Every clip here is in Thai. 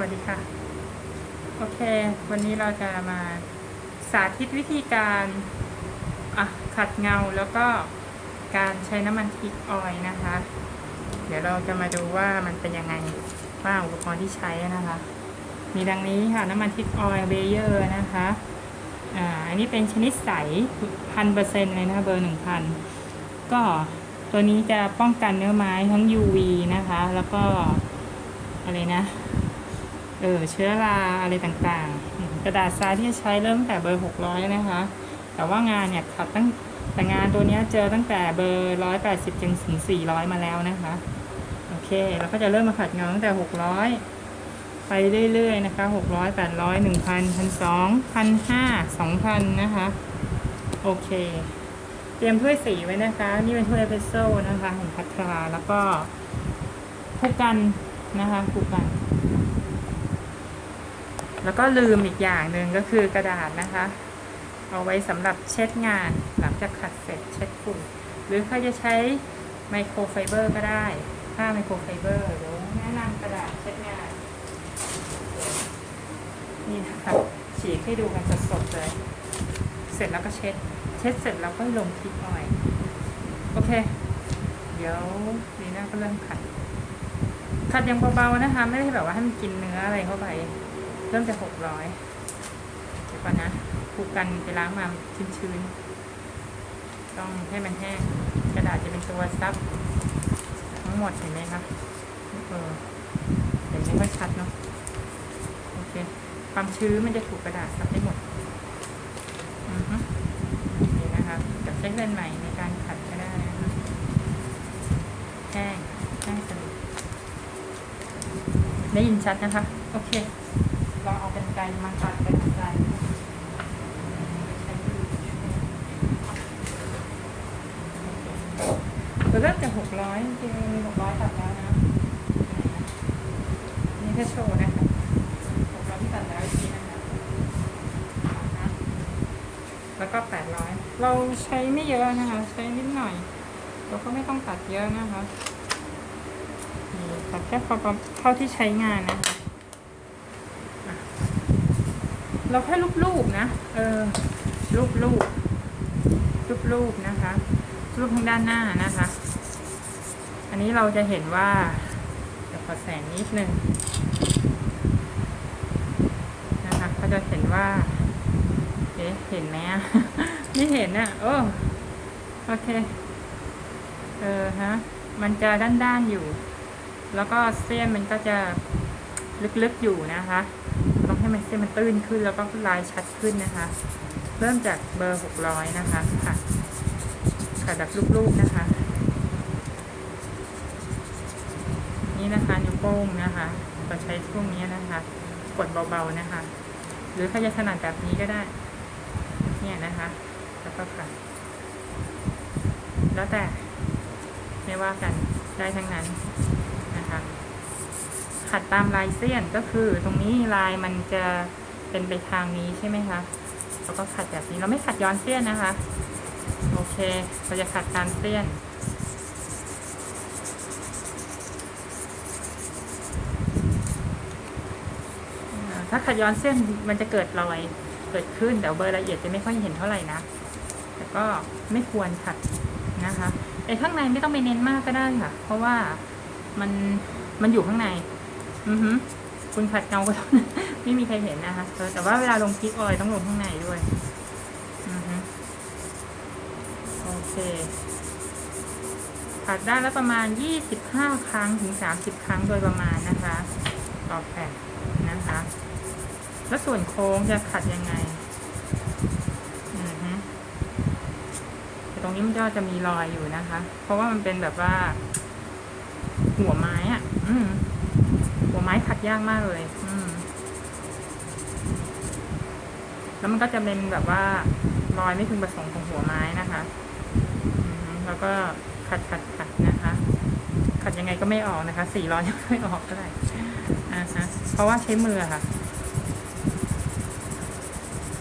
วัสดีค่ะ โอเค วันนี้เราจะมาสาธิตวิธีการขัดเงาแล้วก็การใช้น้ำมัน teak oil นะคะ เดี๋ยวเราจะมาดูว่ามันเป็นยังไงว่าอุปกรณ์ที่ใช้นะคะ มีดังนี้ค่ะน้ำมัน teak oil Beger นะคะอ่าอันนี้เป็นชนิดใสพันเปอร์เซ็นต์เลยนะคะเบอร์หนึ่งพันก็ตัวนี้จะป้องกันเนื้อไม้ทั้ง UV นะคะ แล้วก็อะไรนะ เออเชื้อราอะไรต่างๆ กระดาษทรายที่ใช้เริ่มตั้งแต่เบอร์ 600 นะคะ แต่ว่างานเนี่ยขัดตั้งแต่งานตัวเนี้ยเจอตั้งแต่เบอร์ 180จนถึง 400 มาแล้วนะคะ โอเคแล้วก็จะเริ่มมาขัดเงาตั้งแต่ 600 ไปเรื่อยๆนะคะ 600 800 1,000 1,200 1,500 2,000 นะคะ โอเค เตรียมถ้วยสีไว้นะคะ นี่เป็นถ้วยเอสเปรสโซ่นะคะของพัทราแล้วก็คู่กันนะคะคู่กัน แล้วก็ลืมอีกอย่างหนึ่งก็คือกระดาษนะคะ เอาไว้สำหรับเช็ดงานหลังจากขัดเสร็จเช็ดฝุ่นหรือใครจะใช้ไมโครไฟเบอร์ก็ได้ผ้าไมโครไฟเบอร์เดี๋ยวแนะนำกระดาษเช็ดงานนี่นะคะฉีกให้ดูกันสดๆเลย เสร็จแล้วก็เช็ด เช็ดเสร็จแล้วก็ลงทิปออยโอเค เดี๋ยวดีน่าก็เริ่มขัด ขัดย่างเบาๆนะคะ ไม่ได้แบบว่าให้มันกินเนื้ออะไรเข้าไป เริ่มจากหกร้อยเดี๋ยวก่อนนะผูกกันไปล้างมาชื้นๆ ต้องให้มันแห้ง กระดาษจะเป็นตัวซับ ทั้งหมดเห็นไหมคะเออเห็นไม่ค่อยชัดเนาะโอเค ความชื้นมันจะถูกกระดาษซับให้หมดอือฮึนี่นะคะจะใช้เลนส์ใหม่ในการขัดก็ได้นะคะแห้งแห้งสนิทได้ยินชัดนะคะ โอเค เราเอาเป็นไกลมาตัดเป็นไกลเราเริ่มจากหกร้อยจริงหกร้อยตัดแล้วนะนี่แค่โชว์นะคะหกร้อยที่ตัดแล้วอีกทีนะคะแล้วก็แปดร้อยเราใช้ไม่เยอะนะคะ ใช้นิดหน่อย เราก็ไม่ต้องตัดเยอะนะคะนี่ตัดแค่พอเท่าที่ใช้งานนะคะ เราแค่รูปๆนะ เออ รูปรูปรูปรูปนะคะ รูปทางด้านหน้านะคะ อันนี้เราจะเห็นว่าเดี๋ยวขอแสงนิดนึงนะคะก็จะเห็นว่า เอ๊ะ เห็นไหมอะ ไม่เห็นอะ โอ้ โอเค เออฮะ มันจะด้านๆอยู่ แล้วก็เส้นมันก็จะลึกๆอยู่นะคะ ให้มันเส้นมันตื้นขึ้นแล้วก็ลายชัดขึ้นนะคะ เริ่มจากเบอร์หกร้อยนะคะค่ะค่ะแบบลูกๆนะคะ นี่นะคะนิ้วโป้งนะคะเราใช้ช่วงนี้นะคะ กดเบาๆนะคะ หรือใครจะถนัดแบบนี้ก็ได้ เนี่ยนะคะ แล้วก็ค่ะ แล้วแต่ไม่ว่ากันได้ทั้งนั้นนะคะ ขัดตามลายเส้นก็คือตรงนี้ลายมันจะเป็นไปทางนี้ใช่ไหมคะเราก็ขัดแบบนี้เราไม่ขัดย้อนเส้นนะคะ โอเค เราจะขัดตามเส้นถ้าขัดย้อนเส้นมันจะเกิดรอยเกิดขึ้นแต่เบอร์ละเอียดจะไม่ค่อยเห็นเท่าไหร่นะแต่ก็ไม่ควรขัดนะคะไอ้ข้างในไม่ต้องไปเน้นมากก็ได้ค่ะ เพราะว่ามันมันอยู่ข้างใน อือฮึคุณขัดเงาก็ต้องไม่มีใครเห็นนะคะ แต่ว่าเวลาลงคลิกออยต้องลงข้างในด้วย อือฮึโอเคขัดได้แล้วประมาณ 25 ครั้งถึง 30 ครั้งโดยประมาณนะคะ ต่อแผ่นนะคะ แล้วส่วนโค้งจะขัดยังไงตรงนี้มันก็จะมีรอยอยู่นะคะ เพราะว่ามันเป็นแบบว่า หัวไม้อะอืม ยากมากเลย อืม แล้วมันก็จะเป็นแบบว่ารอยไม่พึงประสงค์ของหัวไม้นะคะแล้วก็ขัดขัดขัดนะคะ ขัดยังไงก็ไม่ออกนะคะ สี่ร้อยยังไม่ออกก็ได้อ่าฮะเพราะว่าใช้มือค่ะ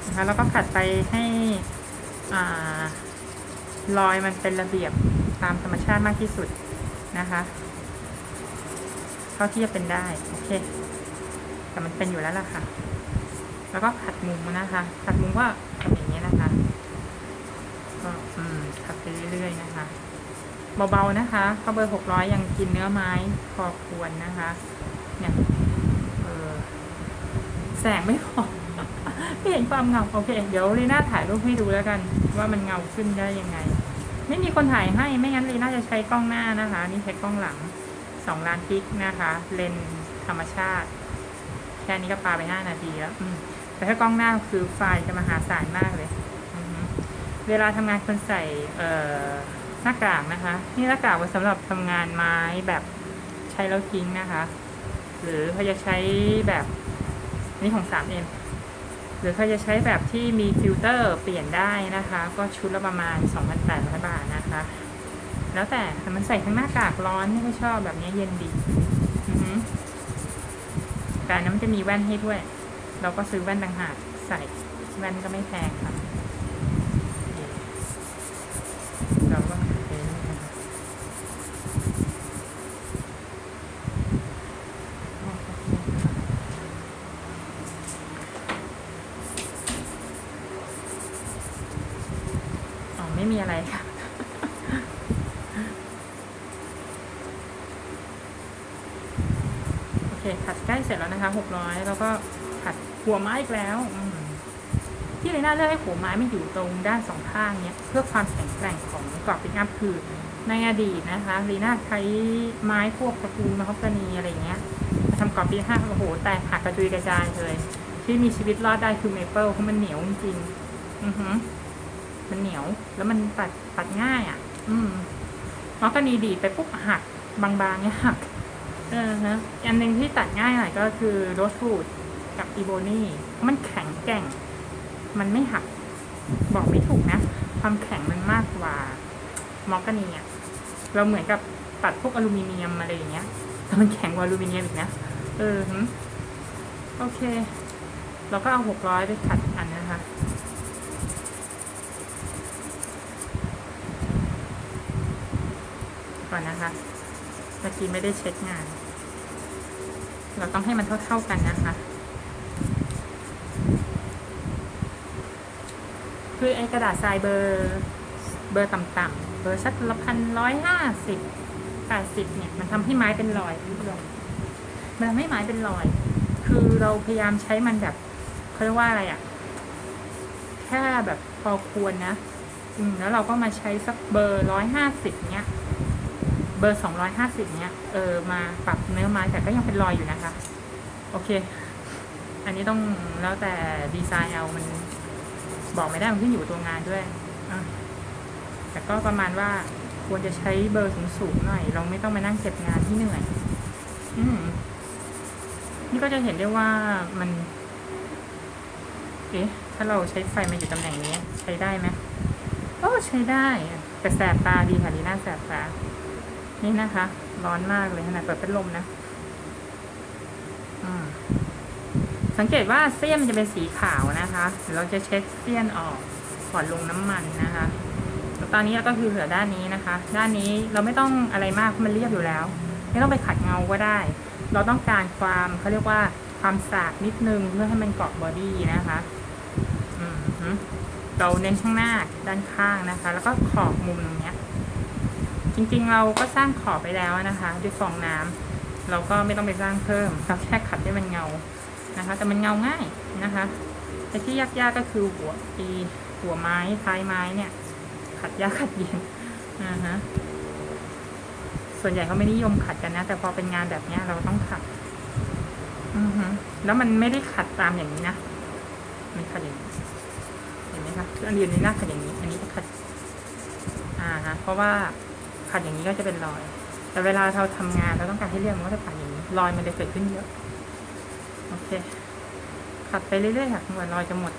นะคะแล้วก็ขัดไปให้อ่ารอยมันเป็นระเบียบตามธรรมชาติมากที่สุดนะคะ เท่าที่จะเป็นได้โอเค แต่มันเป็นอยู่แล้วล่ะค่ะ แล้วก็ขัดมุมนะคะขัดมุมก็ทำอย่างนี้นะคะก็อืมขัดไปเรื่อยๆนะคะเบาๆนะคะเพราเบอร์หกร้อยยังกินเนื้อไม้พอควรนะคะเนี่ยเออแสงไม่พอไม่เห็นความเงาโอเค เดี๋ยวลีน่าถ่ายรูปให้ดูแล้วกัน ว่ามันเงาขึ้นได้ยังไง ไม่มีคนถ่ายให้ไม่งั้นลีน่าจะใช้กล้องหน้านะคะ นี่ใช้กล้องหลัง สองล้านพิกนะคะ เลนธรรมชาติ แค่นี้ก็ปาไปห้านาทีแล้วแต่ถ้ากล้องหน้าคือไฟล์จะมหาศาลมากเลย เวลาทำงานคนใส่หน้ากากนะคะ นี่หน้ากากไว้สำหรับทำงานไม้แบบใช้แล้วทิ้งนะคะ หรือเขาจะใช้แบบนี่ของ 3M หรือเขาจะใช้แบบที่มีฟิลเตอร์เปลี่ยนได้นะคะ ก็ชุดละประมาณ 2,800 บาทนะคะ แล้วแต่แต่มันใส่ทั้งหน้ากากร้อนนี่ก็ชอบแบบนี้เย็นดีแต่นนั้นมันจะมีแว่นให้ด้วย เราก็ซื้อแว่นต่างหากใส่แว่นก็ไม่แพงค่ะ เราก็ขัดไปเรื่อยนะคะอ๋อ ไม่มีอะไรค่ะ โอเค ขัดใกล้เสร็จแล้ว นะคะหกร้อยแล้วก็ขัดหัวไม้อีกแล้วที่เลยน่าเลือกให้หัวไม้ไม่อยู่ตรงด้านสองข้างเนี้ยเพื่อความแข็งแกร่งของกรอบปิกอัพคือในอดีตนะคะลีน่าใช้ไม้พวกตระกูลมะฮอกกานีอะไรเงี้ยมาทำกรอบปิกอัพโอ้โหแตกหักกระจุยกระจายเลย ที่มีชีวิตรอดได้คือเมเปิลเพราะมันเหนียวจริงอือหือมันเหนียว แล้วมันตัดตัดง่ายอะ อืมมะฮอกกานีดีไปปุ๊บหักบางๆเนี้ยหัก ออฮะอันหนึ่งที่ตัดง่ายหน่อยก็คือ rosewoodกับอีโบนี่มันแข็งแกร่ง มันไม่หัก บอกไม่ถูกนะ ความแข็งมันมากกว่ามอกกานีอะเราเหมือนกับตัดพวกอลูมิเนียมอะไรอย่างเงี้ยแต่มันแข็งกว่าอลูมิเนียมอีกนะ เออหึโอเค เราก็เอาหกร้อยไปขัดอันนะคะก่อนนะคะเมื่อกี้ไม่ได้เช็คงาน เราต้องให้มันเท่าๆกันนะคะ คือไอ้กระดาษทรายเบอร์เบอร์ต่ำๆเบอร์สักละพันร้อยห้าสิบแปดสิบเนี่ย มันทำให้ไม้เป็นรอยคุณผู้ชมมันทำให้ไม้เป็นรอย คือเราพยายามใช้มันแบบเขาเรียกว่าอะไรอะ่ะแค่แบบพอควรนะ อืมแล้วเราก็มาใช้สักเบอร์ร้อยห้าสิบเนี้ย เบอร์สองร้อยห้าสิบเนี้ยเออมาปรับเนื้อไม้แต่ก็ยังเป็นรอยอยู่นะคะ โอเค อันนี้ต้องแล้วแต่ดีไซน์เอามันบอกไม่ได้มันขึ้นอยู่กับตัวงานด้วยแต่ก็ประมาณว่าควรจะใช้เบอร์สูงๆหน่อย เราไม่ต้องมานั่งเก็บงานที่เหนื่อย อืมนี่ก็จะเห็นได้ว่ามัน เอ๊ะ ถ้าเราใช้ไฟมาอยู่ตำแหน่งนี้ ใช้ได้ไหมโอ้ใช้ได้ แต่แสบตาดีค่ะดีน่าแสบตา นี่นะคะ ร้อนมากเลยขนาดเปิดพัดลมนะสังเกตว่าเสี้ยนมันจะเป็นสีขาวนะคะเดี๋ยวเราจะเช็ดเสี้ยนออกก่อนลงน้ำมันนะคะแล้วตอนนี้เราก็คือเหลือด้านนี้นะคะ ด้านนี้เราไม่ต้องอะไรมากมันเรียบอยู่แล้ว ไม่ต้องไปขัดเงาก็ได้ เราต้องการความเขาเรียกว่าความสากนิดนึงเพื่อให้มันเกาะ body นะคะเราเน้นข้างหน้าด้านข้างนะคะ แล้วก็ขอบมุมตรงนี้ จริงๆเราก็สร้างขอบไปแล้วนะคะด้วยฟองน้ำเราก็ไม่ต้องไปสร้างเพิ่มเราแค่ขัดให้มันเงานะคะ แต่มันเงาง่ายนะคะแต่ที่ยากๆก็คือหัวปีหัวไม้ท้ายไม้เนี่ย ขัดยากขัดเย็นอ่าฮะส่วนใหญ่เขาไม่นิยมขัดกันนะ แต่พอเป็นงานแบบเนี้ยเราต้องขัดอือฮึแล้วมันไม่ได้ขัดตามอย่างนี้นะมันขัดอย่างนี้เห็นไหมคะอันเดียวนี้หน้าขัดอย่างนี้ อันนี้จะขัดอ่าฮะเพราะว่า ขัดอย่างนี้ก็จะเป็นรอย แต่เวลาเราทำงานเราต้องการให้เรียบมันก็จะขัดอย่างนี้รอยมันจะเกิดขึ้นเยอะโอเคขัดไปเรื่อยๆค่ะจนกว่ารอยจะหมด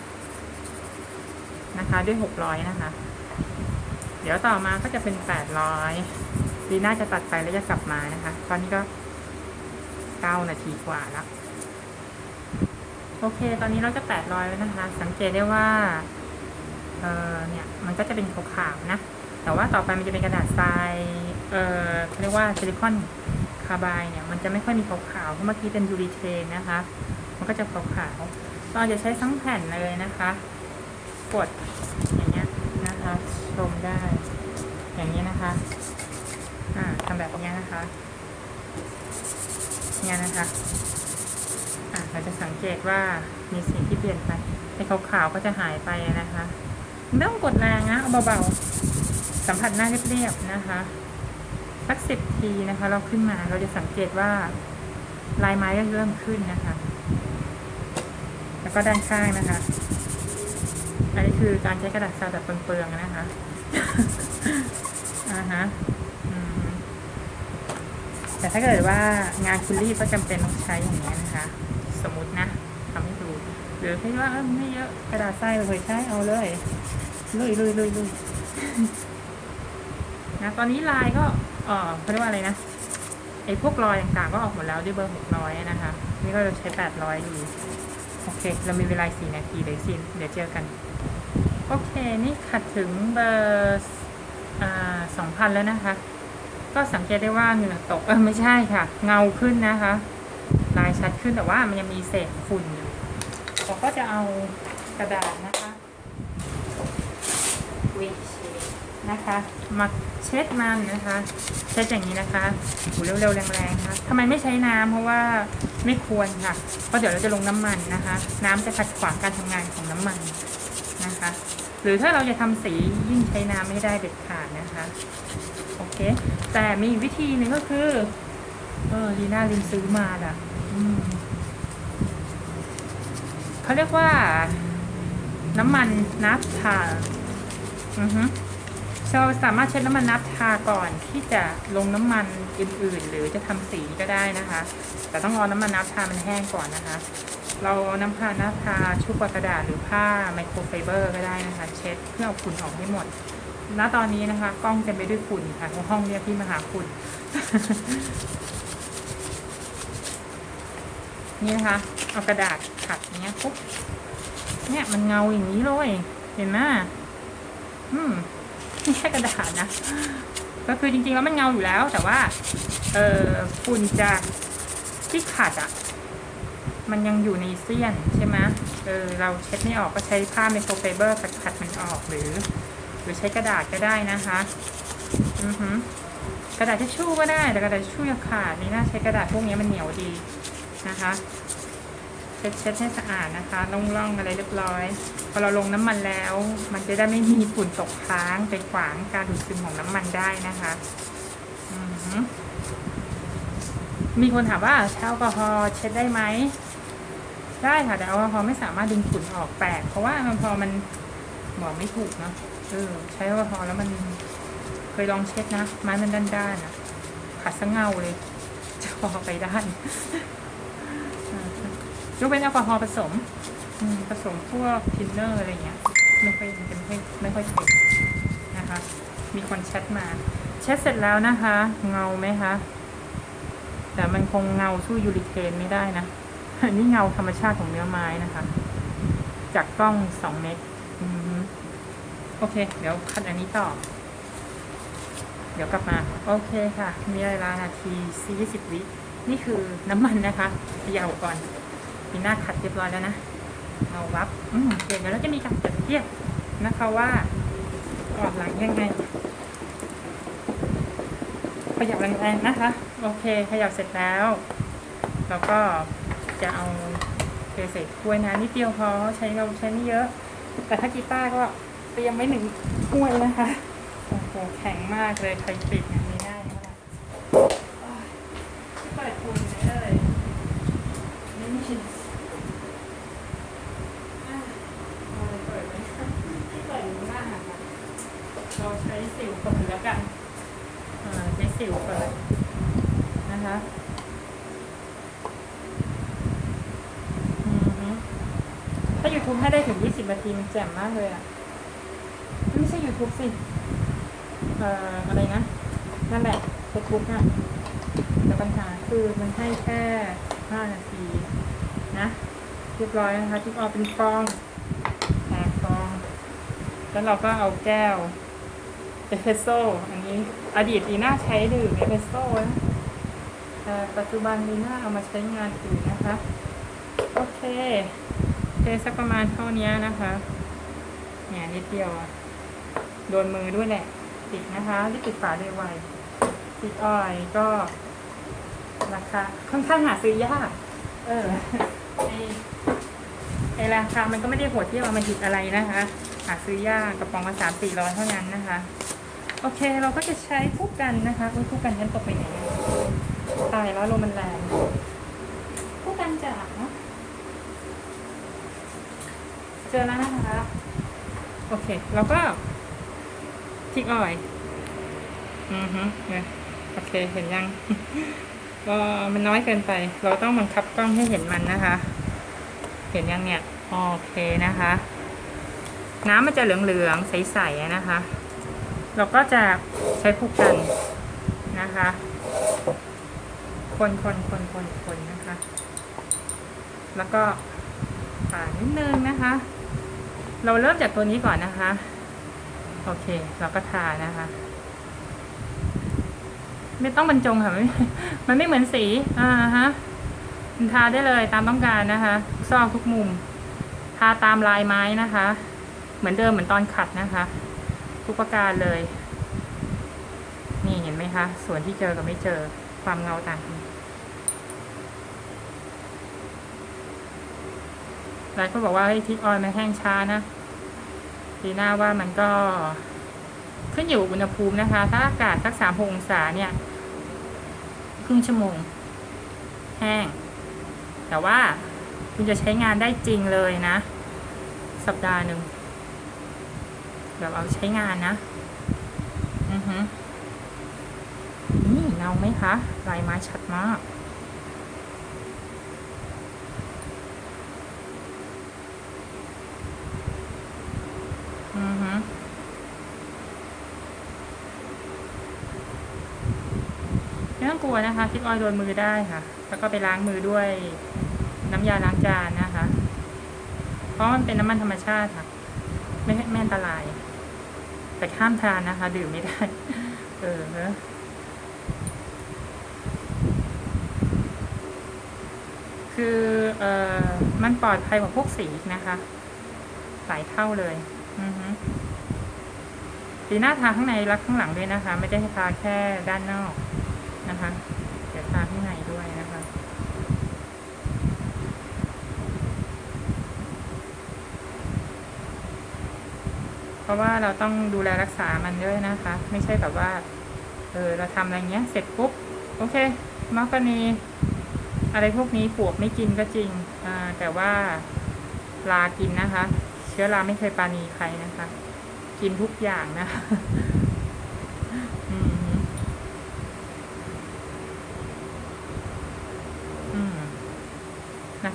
นะคะ ด้วยหกร้อยนะคะ เดี๋ยวต่อมาก็จะเป็นแปดร้อยดีน่าจะตัดไปแล้วจะกลับมานะคะ ตอนนี้ก็เก้านาทีกว่าแล้วโอเค ตอนนี้เราจะแปดร้อยแล้วนะคะ สังเกตได้ว่า เออเนี่ย มันก็จะเป็นขาวๆนะ แต่ว่าต่อไปมันจะเป็นกระดาษทราย เอ่อเรียกว่าซิลิคอนคาร์บายเนี่ย มันจะไม่ค่อยมีขาวๆ เพราะเมื่อกี้เป็นยูรีเทนนะคะ มันก็จะขาวๆเราจะใช้ทั้งแผ่นเลยนะคะ กดอย่างเงี้ยนะคะชมได้ อย่างนี้นะคะ อ่าทำแบบนี้นะคะเนี่ยนะคะอะเราจะสังเกตว่ามีสิ่งที่เปลี่ยนไปไอ้ขาวๆก็จะหายไปนะคะ ไม่ต้องกดแรงนะ เอาเบาๆ สัมผัสหน้าเรียบๆนะคะสักสิบทีนะคะ เราขึ้นมาเราจะสังเกตว่าลายไม้ก็เริ่มขึ้นนะคะ แล้วก็ด้านข้างนะคะ อันนี้คือการใช้กระดาษซาวแบบเปลืองๆนะคะอ่าฮะแต่ถ้าเกิดว่างานคุณรีบก็จำเป็นต้องใช้อย่างนี้นะคะ สมมตินะทำให้ดูหรือคิดว่าไม่เยอะกระดาษทรายเราเคยใช้เอาเลยลุยลุยลุยลุย นะตอนนี้ลายก็เออเขาเรียกว่าอะไรนะไอ้พวกรอยต่างๆก็ออกหมดแล้วด้วยเบอร์หกร้อยนะคะ นี่ก็เราใช้แปดร้อยอยู่โอเค เรามีเวลาสี่นาทีเดี๋ยวสิเดี๋ยวเจอกัน โอเค นี่ขัดถึงเบอร์สองพันแล้วนะคะ ก็สังเกตได้ว่าเหงื่อตกเออไม่ใช่ค่ะ เงาขึ้นนะคะ ลายชัดขึ้นแต่ว่ามันยังมีเศษฝุ่นอยู่เราก็จะเอากระดาษนะคะวิช นะคะมาเช็ดมันนะคะเช็ดอย่างนี้นะคะหูเร็วๆแรงๆนะคะทำไมไม่ใช้น้ำเพราะว่าไม่ควรค่ะเพราะเดี๋ยวเราจะลงน้ำมันนะคะ น้ำจะขัดขวางการทำงานของน้ำมันนะคะ หรือถ้าเราจะทำสียิ่งใช้น้ำไม่ได้เด็ดขาดนะคะโอเค แต่มีวิธีหนึ่งก็คือเออลีน่าลืมซื้อมาอะเขาเรียกว่าน้ำมันนับทาอือฮึ เราสามารถใช้น้ำมันนับทาก่อนที่จะลงน้ำมันอื่นๆ หรือจะทำสีก็ได้นะคะ แต่ต้องรอน้ำมันนับทามันแห้งก่อนนะคะ เราน้ำผ้านับทาชุบกระดาษหรือผ้าไมโครไฟเบอร์ก็ได้นะคะ เช็ดเพื่อเอาฝุ่นออกให้หมดณตอนนี้นะคะกล้องเต็มไปด้วยฝุ่นค่ะห้องเรียกพี่มาหาฝุ่นนี่นะคะเอากระดาษขัดอย่างเงี้ยปุ๊บเนี่ยมันเงาอย่างนี้เลย เห็นไหมอืม ไม่ใช่กระดาษนะ ก็คือจริงๆแล้วมันเงาอยู่แล้ว แต่ว่า เออฝุ่นจากที่ขัดอะ่ะ มันยังอยู่ในเสี้ยนใช่ไหมเออเราเช็ดไม่ออกก็ใช้ผ้าไมโครไฟเบอร์ขัดขัดมันออกหรือ หรือใช้กระดาษก็ได้นะคะ อือฮึกระดาษทิชชู่ก็ได้ แต่กระดาษทิชชู่ย่าขาดนี่น่าใช้กระดาษพวกนี้มันเหนียวดีนะคะ ช็ดเช็ดให้สะอาดนะคะล่องๆอะไรเรียบร้อย พอเราลงน้ำมันแล้ว มันจะได้ไม่มีฝุ่นตกค้างไปขวางการดูดซึมของน้ำมันได้นะคะมีคนถามว่าใช้แอลกอฮอล์เช็ดได้ไหมได้ค่ะ แต่แอลกอฮอล์ไม่สามารถดึงฝุ่นออกแปลกเพราะว่าแอลกอฮอล์มันบอกไม่ถูกเนาะเออใช้แอลกอฮอล์แล้วมันเคยลองเช็ดนะไม้มันด้านๆอะขัดสะเงาเลยจะพอไปด้าน ยกเว้นแอลกอฮอล์ผสมผสมพวกทินเนอร์อะไรเงี้ยไม่ค่อยมันจะไม่ค่อยไม่ค่อยเป็นนะคะ มีคนแชทมาเช็ดเสร็จแล้วนะคะ เงาไหมคะแต่มันคงเงาสู้ยูริเคนไม่ได้นะอันนี้เงาธรรมชาติของเนื้อไม้นะคะ จากกล้องสองเมตรโอเค เดี๋ยวคัดอันนี้ต่อ เดี๋ยวกลับมา โอเคค่ะ มีเวลานาทีสี่สิบวิ นี่คือน้ำมันนะคะเยาก่อน มีหน้าขัดเรียบร้อยแล้วนะเอาวับเดี๋ยวเราจะมีการเปรียบเทียบนะคะว่าออกหลังยังไงขยับแรงๆนะคะ โอเคขยับเสร็จแล้วแล้วก็จะเอาเทใส่ถ้วยนะนิดเดียวพอใช้เราใช้ไม่เยอะ แต่ถ้ากีตาร์ก็เตรียมไว้หนึ่งถ้วยนะคะโอ้โหแข็งมากเลยใครปิดอย่างนี้ได้ไหมล่ะเปิดคุณเลยนี่ไม่ใช่อะเอาเลยเปิดไหมที่เปิดอยู่หน้าหันมาเราใช้สิวเปิดแล้วกันอ่าใช้สิวเปิดนะคะ อือฮึ ถ้าได้ถึง20นาทีมันแจ่มมากเลยอะ ไม่ใช่ YouTube สิ เอ่อ อะไรนะ นั่นแหละ Facebook น่ะแต่ปัญหาคือมันให้แค่5นาที นะเรียบร้อยนะคะที่ออกเป็นฟองแตกฟอง แล้วเราก็เอาแก้วเอสเปรสโซ่อันนี้ อดีตลีน่าใช้ดื่มเอสเปรสโซ่นะแต่ปัจจุบันลีน่าเอามาใช้งานอื่นนะคะ โอเค สักประมาณเท่านี้นะคะเนี่ยนิดเดียวอะโดนมือด้วยแหละ ติดนะคะรีบปิดฝาด้วยไวติดออยก็ราคาค่อนข้างหาซื้อยาก เออไอไราคา มันก็ไม่ได้โหดเที่ยวมันหยิบอะไรนะคะ หาซื้อยากกระป๋องละสามสี่ร้อยเท่านั้นนะคะ โอเคเราก็จะใช้คู่กันนะคะอุ๊ยคู่กันยันตกไปไหนตายแล้วลมมันแรงคู่กันจากเนาะ จอแล้วนะคะ โอเคเราก็ทิกออยอือฮึเนี่ยโอเค เห็นยัง ก็มันน้อยเกินไป เราต้องบังคับกล้องให้เห็นมันนะคะ เห็นยังเนี่ย โอเคนะคะ น้ำมันจะเหลืองๆ ใสๆนะคะ เราก็จะใช้ผูกกันนะคะ คนคนคนคนคนนะคะ แล้วก็ป่าดนิดนึงนะคะ เราเริ่มจากตัวนี้ก่อนนะคะ โอเค เราก็ทานะคะ ไม่ต้องบรรจงค่ะมันไม่มันไม่เหมือนสี อ่าฮะมันทาได้เลยตามต้องการนะคะ ซอกทุกมุม ทาตามลายไม้นะคะ เหมือนเดิมเหมือนตอนขัดนะคะ ทุกประการเลย นี่เห็นไหมคะ ส่วนที่เจอกับไม่เจอความเงาต่างกัน หลายคนบอกว่าให้ทิกออยมันแห้งช้านะดีหน้าว่ามันก็ขึ้นอยู่กับอุณหภูมินะคะ ถ้าอากาศสักสามองศาเนี่ย ครึ่งชั่วโมง แห้ง แต่ว่าคุณจะใช้งานได้จริงเลยนะ สัปดาห์หนึ่งแบบเอาใช้งานนะ อือฮึนี่เงาไหมคะลายไม้ชัดมาก อือฮึ ไม่ต้องกลัวนะคะทิกออยล์โดนมือได้ค่ะ แล้วก็ไปล้างมือด้วยน้ำยาล้างจานนะคะ เพราะมันเป็นน้ำมันธรรมชาติค่ะ ไม่ไม่อันตราย แต่ห้ามทานนะคะ ดื่มไม่ได้ เออเนอะคือเอ่อมันปลอดภัยกว่าพวกสีนะคะ หลายเท่าเลย อือฮึสีหน้าทาข้างในและข้างหลังด้วยนะคะ ไม่ได้ทาแค่ด้านนอก นะคะเดี๋ยวทาข้างในด้วยนะคะเพราะว่าเราต้องดูแลรักษามันด้วยนะคะ ไม่ใช่แบบว่า เออเราทำอะไรเงี้ย เสร็จปุ๊บ โอเคมักกนีอะไรพวกนี้ปวกไม่กินก็จริงอ่าแต่ว่าลากินนะคะ เชื้อราไม่เคยปาณีใครนะคะ กินทุกอย่างนะคะ อืมอืม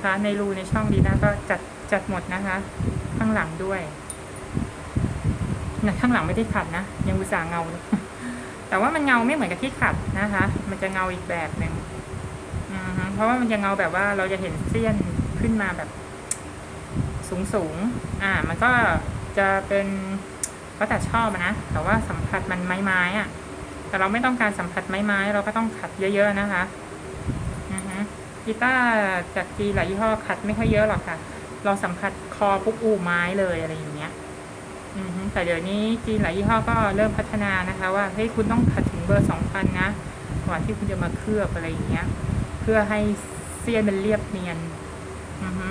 นะคะ ในรูในช่องดีนะก็จัดจัดหมดนะคะ ข้างหลังด้วยนะข้างหลังไม่ได้ขัดนะ ยังอุตส่าห์เงา แต่ว่ามันเงาไม่เหมือนกับที่ขัดนะคะ มันจะเงาอีกแบบหนึ่งเพราะว่ามันจะเงาแบบว่าเราจะเห็นเสี้ยนขึ้นมาแบบ สูงสูงๆอ่า มันก็จะเป็นก็แต่ชอบนะแต่ว่าสัมผัสมันไม้ไม้ๆอะแต่เราไม่ต้องการสัมผัสไม้ไม้ๆเราก็ต้องขัดเยอะ ๆ นะคะ กีตาร์จากจีหลายยี่ห้อขัดไม่ค่อยเยอะหรอกค่ะ เราสัมผัสคอปุ๊บอูไม้เลยอะไรอย่างเงี้ยแต่เดี๋ยวนี้จีนหลายยี่ห้อก็เริ่มพัฒนานะคะ ว่าเฮ้ยคุณต้องขัดถึงเบอร์สองพันนะก่อนที่คุณจะมาเคลือบอะไรอย่างเงี้ย เพื่อให้เสี้ยนมันเรียบเนียนอือฮึ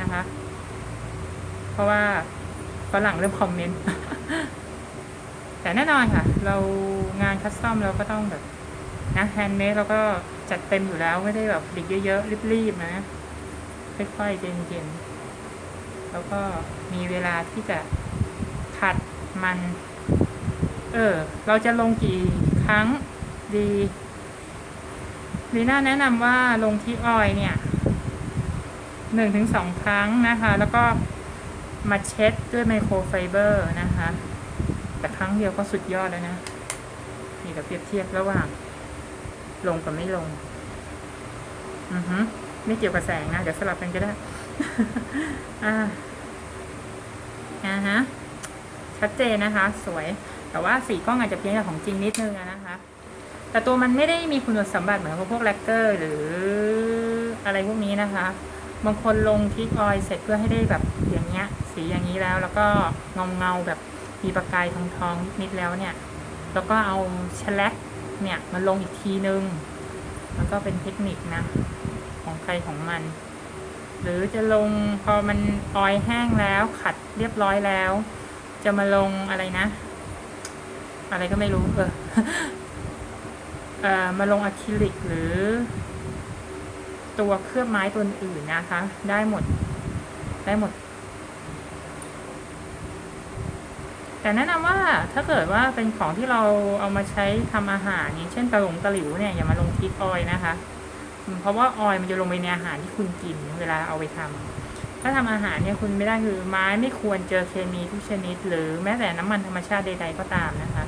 นะคะ เพราะว่าฝรั่งเริ่ม comment แต่แน่นอนค่ะ เรางาน custom เราก็ต้องแบบนะ handmade เราก็ จัดเต็มอยู่แล้วไม่ได้แบบดิกเยอะๆรีบๆนะค่อยๆเย็นๆแล้วก็มีเวลาที่จะขัดมัน เออ เราจะลงกี่ครั้งดีลีน่าแนะนำว่าลงที่ออยเนี่ยหนึ่งถึงสองครั้งนะคะ แล้วก็มาเช็ดด้วย microfiber นะคะ แต่ครั้งเดียวก็สุดยอดแล้วนะ นี่เราเปรียบเทียบระหว่าง ลงกับไม่ลง อือฮึไม่เกี่ยวกับแสงนะ เดี๋ยวสลับกันก็ได้ อ่าอ่าฮะ ชัดเจนนะคะ สวย แต่ว่าสีกล้องอาจจะเพี้ยนกับของจริงนิดนึงนะคะ แต่ตัวมันไม่ได้มีคุณสมบัติเหมือนพวกแลกเกอร์ หรืออะไรพวกนี้นะคะ บางคนลงทิกออยเสร็จเพื่อให้ได้แบบอย่างเงี้ย สีอย่างนี้แล้ว แล้วก็เงาเงาแบบมีประกายทองทองๆนิดๆแล้วเนี่ย แล้วก็เอาแชลก เนี่ยมาลงอีกทีนึงแล้วก็เป็นเทคนิคนะ ของใครของมัน หรือจะลงพอมันออยแห้งแล้วขัดเรียบร้อยแล้ว จะมาลงอะไรนะ อะไรก็ไม่รู้เออเอ่อมาลงอะคริลิกหรือ ตัวเคลือบไม้ตัวอื่นนะคะ ได้หมด ได้หมด แต่แนะนำว่าถ้าเกิดว่าเป็นของที่เราเอามาใช้ทำอาหารอย่างเช่นตะหลงตะหลิวเนี่ยอย่ามาลงทิกออยนะคะ เพราะว่าออยมันจะลงไปในอาหารที่คุณกินเวลาเอาไปทำถ้าทำอาหารเนี่ยคุณไม่ได้คือไม้ไม่ควรเจอเคมีทุกชนิด หรือแม้แต่น้ำมันธรรมชาติใด ๆ ก็ตามนะคะ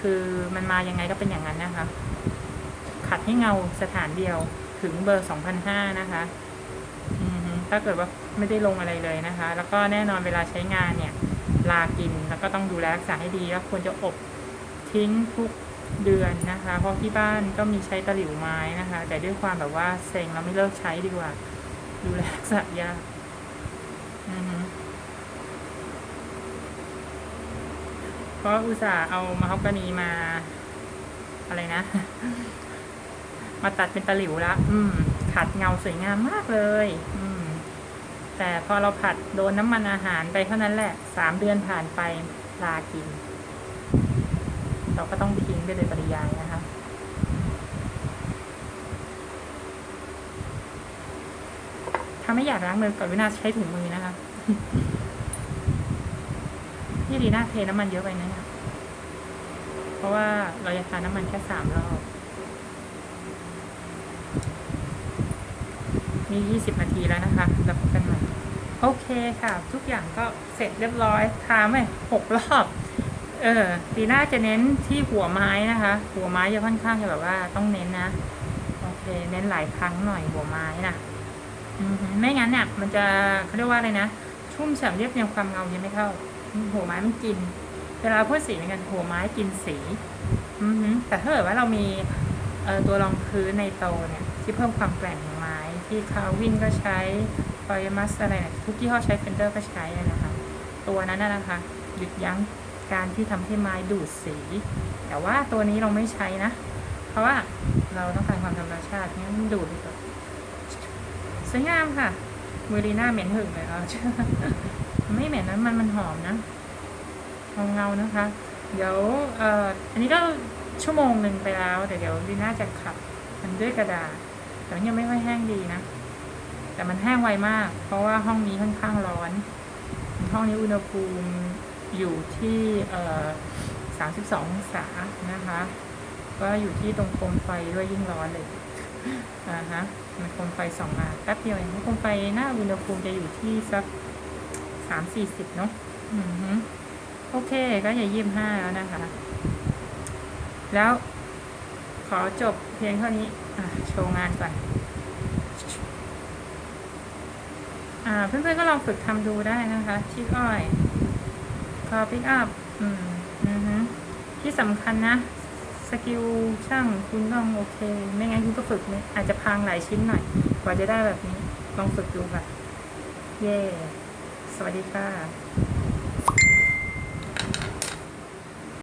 คือมันมายังไงก็เป็นอย่างนั้นนะคะ ขัดให้เงาสถานเดียวถึงเบอร์2005นะคะอือฮึถ้าเกิดว่าไม่ได้ลงอะไรเลยนะคะ แล้วก็แน่นอนเวลาใช้งานเนี่ย ลากิน แล้วก็ต้องดูแลรักษาให้ดีแล้วควรจะอบทิ้งทุกเดือนนะคะ เพราะที่บ้านก็มีใช้ตะหลิวไม้นะคะ แต่ด้วยความแบบว่าเซ็งเราไม่เลิกใช้ดีกว่า ดูแลรักษายากเพราะอุตส่าห์เอามาฮอกกานีมา อะไรนะ มาตัดเป็นตะหลิวแล้วอืม ขัดเงาสวยงามมากเลย อืม แต่พอเราผัดโดนน้ำมันอาหารไปเท่านั้นแหละสามเดือนผ่านไปลากิน เราก็ต้องทิ้งไปเลยปริยายนะคะถ้าไม่อยากล้างมือก่อนวินาใช้ถุงมือนะคะนี่ดีน่าเทน้ำมันเยอะไปนะเนี่ยเพราะว่าเราจะทานน้ำมันแค่สามรอบ นี่ยี่สิบนาทีแล้วนะคะ แล้วพบกันใหม่ โอเคค่ะ ทุกอย่างก็เสร็จเรียบร้อยทาไม่หกรอบ เออดีหน่าจะเน้นที่หัวไม้นะคะ หัวไม้จะค่อนข้างจะแบบว่าต้องเน้นนะ โอเค เน้นหลายครั้งหน่อยหัวไม้นะอือหือไม่งั้นเนี่ยมันจะเขาเรียกว่าอะไรนะ ชุ่มฉ่ำเรียบเรียงความเงายังไม่เข้า หัวไม้มันกิน เวลาพ่นสีเหมือนกันหัวไม้กินสี อือหือแต่ถ้าเกิดว่าเรามี ตัวรองพื้นในโตเนี่ยที่เพิ่มความแกร่งของไม้ที่คาวินก็ใช้ฟอยมัสอะไรเนี่ยทุกที่ห้อใช้เฟนเดอร์ก็ใช้นะคะ ตัวนั้นนะคะ หยุดยั้งการที่ทำให้ไม้ดูดสี แต่ว่าตัวนี้เราไม่ใช้นะ เพราะว่าเราต้องการความธรรมชาติงั้นดูดดีกว่าสวยงามค่ะมือรีน่าเหม็นหึงเลยเอาไม่เหม็นนะมันมันหอมนะเงาเงานะคะ เดี๋ยวเอ่ออันนี้ก็ ชั่วโมงหนึ่งไปแล้วเดี๋ยวเดี๋ยวลีน่าจะขับมันด้วยกระดาษ แต่มันยังไม่ค่อยแห้งดีนะ แต่มันแห้งไวมาก เพราะว่าห้องนี้ค่อนข้างร้อน ห้องนี้อุณหภูมิอยู่ที่เอ่อ32องศานะคะ ก็อยู่ที่ตรงโคมไฟด้วยยิ่งร้อนเลยอ่าฮะมันโคมไฟสองมาแป๊บเดียวเองโคมไฟหน้าอุณหภูมิจะอยู่ที่สักสามสี่สิบเนาะอือฮึโอเคก็อย่ายี่สิบห้าแล้วนะคะ แล้วขอจบเพียงเท่านี้โชว์งานก่อนอเพื่อนๆก็ลองฝึกทำดูได้นะคะชิคอ้อยคอพิกอัพที่สำคัญนะ สกิลช่างคุณต้องโอเค ไม่งั้นคุณก็ฝึกไม่อาจจะพังหลายชิ้นหน่อย กว่าจะได้แบบนี้ ลองฝึกดูค่ะ เย่สวัสดีค่ะ